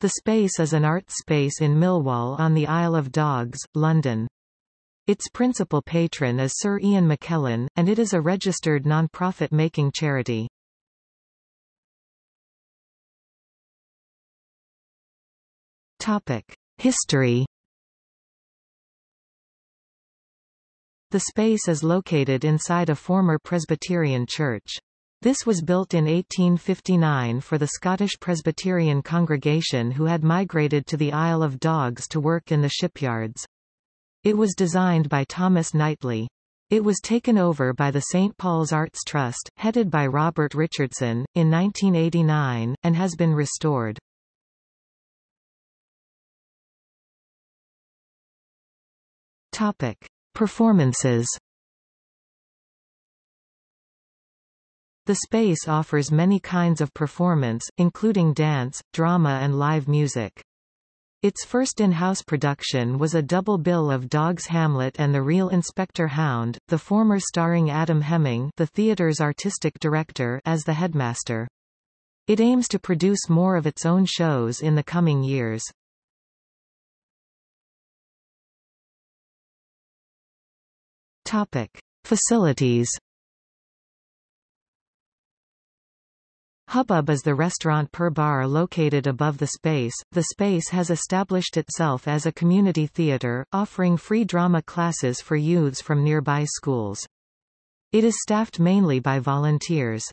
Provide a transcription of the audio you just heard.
The Space is an art space in Millwall on the Isle of Dogs, London. Its principal patron is Sir Ian McKellen, and it is a registered non-profit making charity. History The space is located inside a former Presbyterian church. This was built in 1859 for the Scottish Presbyterian congregation who had migrated to the Isle of Dogs to work in the shipyards. It was designed by Thomas Knightley. It was taken over by the St. Paul's Arts Trust, headed by Robert Richardson, in 1989, and has been restored. Topic. Performances The space offers many kinds of performance, including dance, drama and live music. Its first in-house production was a double bill of Dogg's Hamlet and The Real Inspector Hound, the former starring Adam Hemming the theatre's artistic director as the headmaster. It aims to produce more of its own shows in the coming years. Topic. Facilities Hubbub is the restaurant per bar located above the space. The space has established itself as a community theater, offering free drama classes for youths from nearby schools. It is staffed mainly by volunteers.